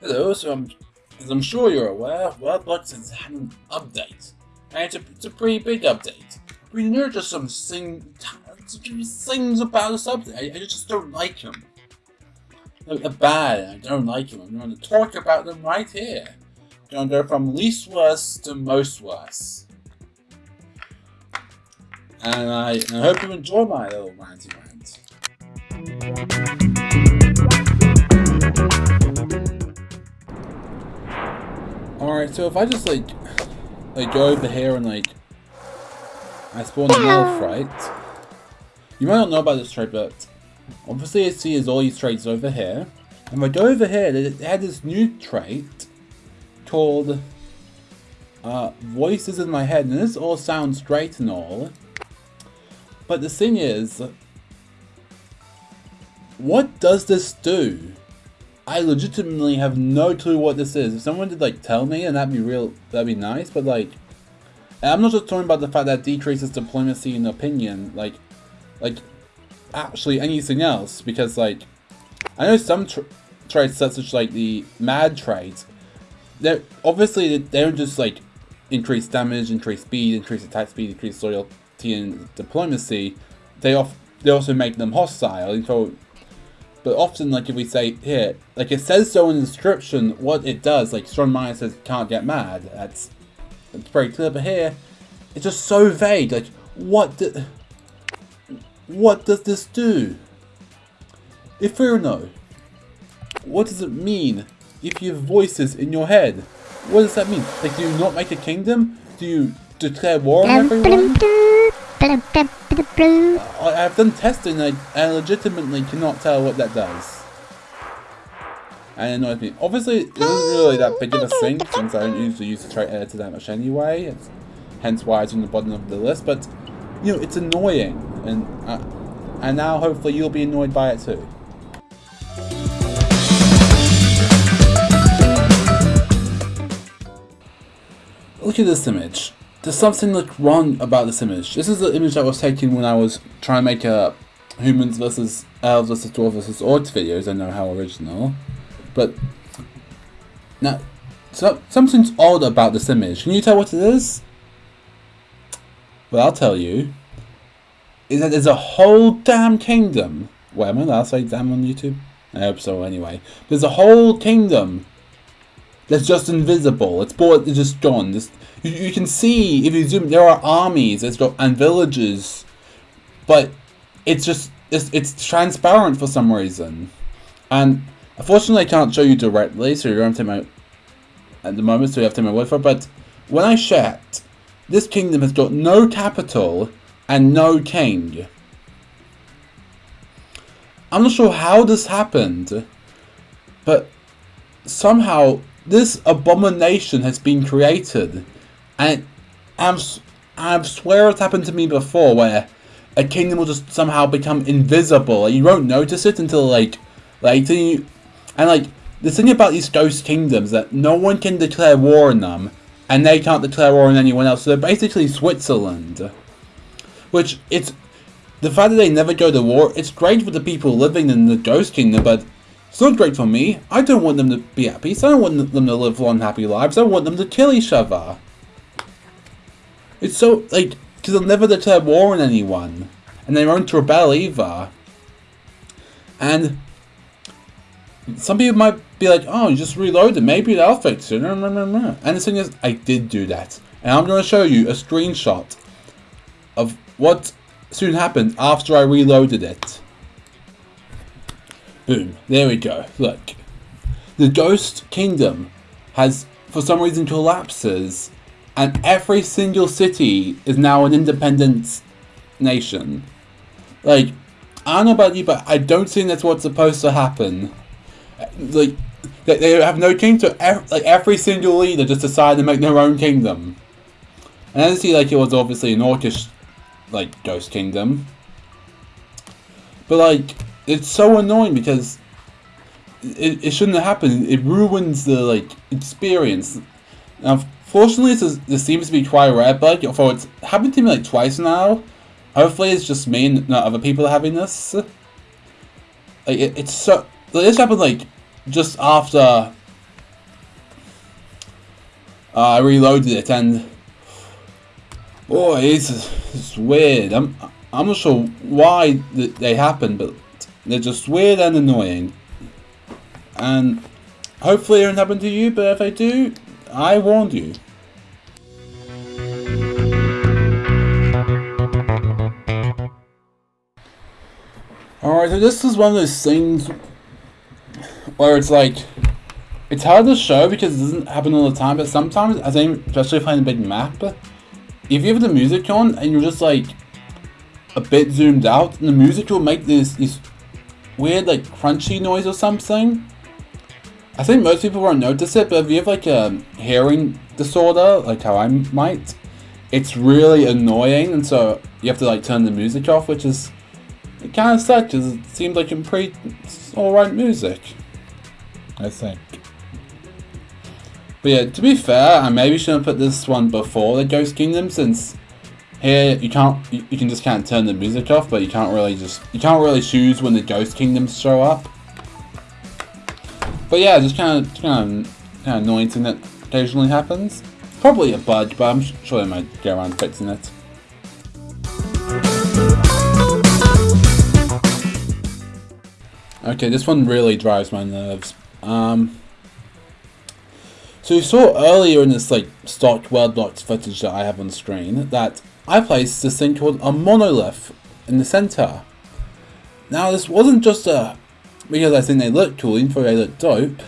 Hello, so I'm, as I'm sure you're aware, WorldBox has had an update. And it's a, it's a pretty big update. We know just some thing, things about this update. I, I just don't like them. They're bad, I don't like them. I'm going to talk about them right here. I'm going to go from least worst to most worst. And I, and I hope you enjoy my little ranty rant. Alright, so if I just like like go over here and like I spawn an elf, right? You might not know about this trait, but obviously I see is all these traits over here. And if I go over here, they had this new trait called uh, Voices in My Head, and this all sounds great and all. But the thing is, what does this do? I legitimately have no clue what this is. If someone did like tell me, and that'd be real, that'd be nice. But like, I'm not just talking about the fact that decreases diplomacy and opinion. Like, like actually anything else. Because like, I know some tra traits such as like the mad traits. They're obviously they don't just like increase damage, increase speed, increase attack speed, increase loyalty and diplomacy. They off they also make them hostile. And so but often, like if we say here, like it says so in the description what it does. Like Strong Mind says, can't get mad. That's that's very clear. But here, it's just so vague. Like what? Do, what does this do? Inferno. What does it mean if you have voices in your head? What does that mean? Like, do you not make a kingdom? Do you declare war on everyone? I've done testing and I legitimately cannot tell what that does. And it annoys me. Obviously, it isn't really that big of a thing since I don't usually use the trait editor that much anyway. It's hence why it's on the bottom of the list. But, you know, it's annoying. And, uh, and now hopefully you'll be annoyed by it too. Look at this image there's something like wrong about this image. This is the image that was taken when I was trying to make a humans versus elves versus dwarves versus orcs videos. I know how original, but now so, something's odd about this image. Can you tell what it is? Well, I'll tell you. Is that there's a whole damn kingdom. Wait, am I allowed to say damn on YouTube? I hope so anyway. There's a whole kingdom that's just invisible. It's, it's just gone. Just you, you can see, if you zoom, there are armies it's got, and villages, but it's just, it's, it's transparent for some reason. And unfortunately I can't show you directly, so you're going to my, at the moment, so you have to take my word for it, but when I checked, this kingdom has got no capital and no king. I'm not sure how this happened, but somehow this abomination has been created and I've, I've swear it's happened to me before where a kingdom will just somehow become invisible. Like, you won't notice it until like later. You, and like the thing about these ghost kingdoms that no one can declare war on them, and they can't declare war on anyone else. So they're basically Switzerland, which it's the fact that they never go to war. It's great for the people living in the ghost kingdom, but it's not great for me. I don't want them to be at peace. I don't want them to live long, happy lives. I want them to kill each other. It's so, like, because they'll never declare war on anyone. And they won't rebel either. And some people might be like, oh, you just reloaded, maybe that'll fix it. And the thing is, I did do that. And I'm going to show you a screenshot of what soon happened after I reloaded it. Boom. There we go. Look. The Ghost Kingdom has, for some reason, collapses and every single city is now an independent nation. Like, I don't know about you, but I don't think that's what's supposed to happen. Like, they have no king, so like every single leader just decided to make their own kingdom. And I see like it was obviously an orcish, like, ghost kingdom. But like, it's so annoying because it, it shouldn't have happened. It ruins the, like, experience. Now, Fortunately, this, is, this seems to be quite rare, but for it's happened to me like twice now. Hopefully, it's just me and not other people having this. Like, it, it's so. Like, this happened like just after uh, I reloaded it and boy, it's, it's weird. I'm I'm not sure why they happen, but they're just weird and annoying. And hopefully it won't happen to you, but if they do, I warned you. Alright, so this is one of those things where it's like, it's hard to show because it doesn't happen all the time, but sometimes, I think, especially playing a big map, if you have the music on and you're just like a bit zoomed out, and the music will make this, this weird like crunchy noise or something. I think most people won't notice it, but if you have like a hearing disorder, like how I might, it's really annoying, and so you have to like turn the music off, which is kind of sucks because it seems like some pretty alright music. I think. But yeah, to be fair, I maybe shouldn't put this one before the Ghost Kingdom since here you can't you, can just kind of turn the music off, but you can't really just you can't really choose when the Ghost Kingdoms show up. But yeah, just kind of kind of kind of annoying thing that occasionally happens. Probably a bug, but I'm sure they might get around fixing it. Okay, this one really drives my nerves. Um, so you saw earlier in this like stock Worldbox footage that I have on screen that I placed this thing called a monolith in the center. Now this wasn't just a because I think they look cool, even though they look dope.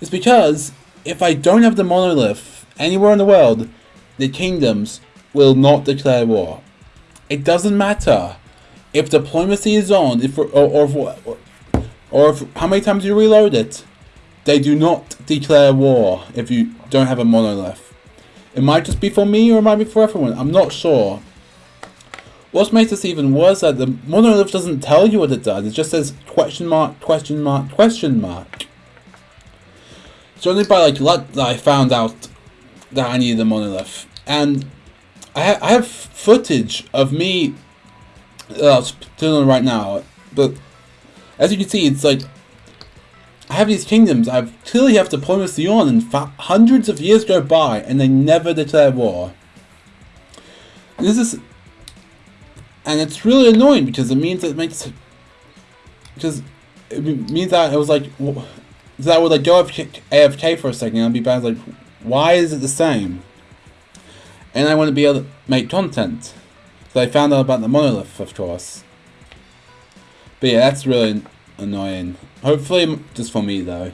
It's because if I don't have the monolith anywhere in the world, the kingdoms will not declare war. It doesn't matter if diplomacy is on, if or, or, or or if, how many times you reload it, they do not declare war if you don't have a monolith. It might just be for me or it might be for everyone, I'm not sure. What makes this even worse that the monolith doesn't tell you what it does, it just says question mark, question mark, question mark. It's only by like luck that I found out that I needed a monolith. And I, ha I have footage of me, uh, doing right now, but as you can see, it's like I have these kingdoms I clearly have diplomacy on, and hundreds of years go by, and they never declare war. This is, and it's really annoying because it means it makes, because it means that it was like, that I would like go AFK for a second and I'd be bad like, why is it the same? And I want to be able to make content. So I found out about the monolith, of course. But yeah, that's really annoying. Hopefully just for me though.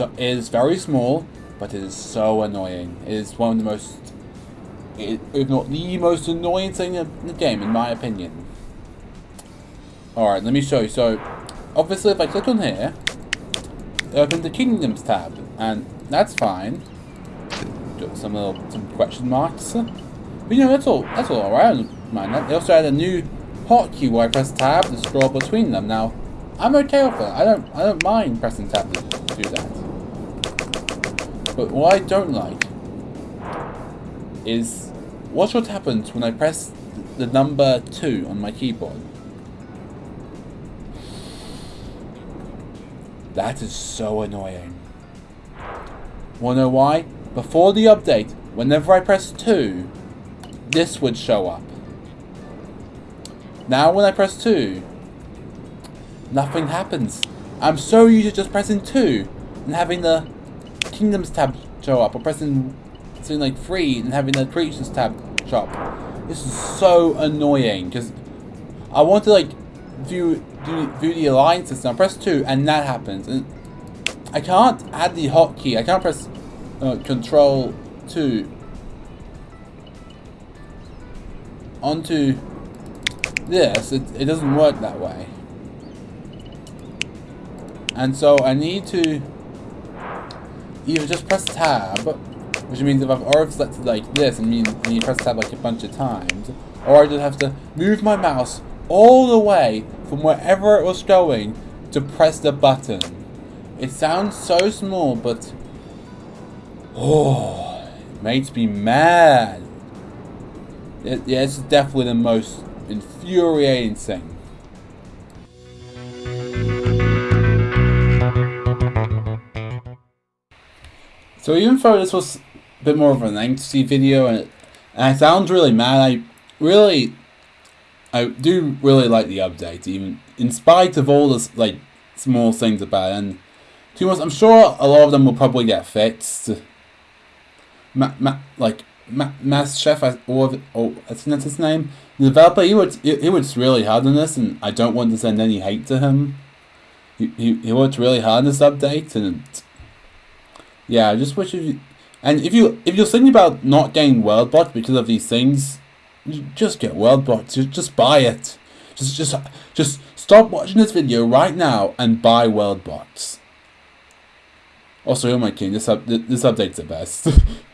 It is very small, but it is so annoying. It is one of the most, if not the most annoying thing in the game, in my opinion. Alright, let me show you. So, obviously if I click on here, it opens the Kingdoms tab, and that's fine. Got some little, some question marks. But you know, that's all, that's all alright, man. They also added a new hotkey where I press tab to scroll between them. Now, I'm okay with it. I don't, I don't mind pressing tab to do that. But what I don't like is watch what happens when I press the number 2 on my keyboard. That is so annoying. Wanna know why? Before the update, whenever I press 2, this would show up. Now when I press 2, nothing happens. I'm so used to just pressing 2 and having the Kingdoms tab show up, or pressing something like 3 and having the Creatures tab show up. This is so annoying, because I want to like view, view, view the alliances, and I press 2 and that happens, and I can't add the hotkey. I can't press uh, Control 2 onto this. It, it doesn't work that way. And so I need to either just press tab, which means if I've already selected like this, it means need press tab like a bunch of times, or I just have to move my mouse all the way from wherever it was going to press the button. It sounds so small, but oh, it makes me mad. It, yeah, it's definitely the most infuriating thing. So even though this was a bit more of an angsty video and, it, and I sound really mad, I really, I do really like the update, even in spite of all the like small things about it. And to be honest, I'm sure a lot of them will probably get fixed. Ma, ma, like ma, Mastef, or oh, I think that's his name. The developer, he worked, he, he worked really hard on this, and I don't want to send any hate to him. He, he, he worked really hard on this update, and yeah, I just wish you. And if you if you're thinking about not getting World WorldBox because of these things, just get WorldBox. Just just buy it. Just just just stop watching this video right now and buy World WorldBox. Also, oh my king, this up this update's the best.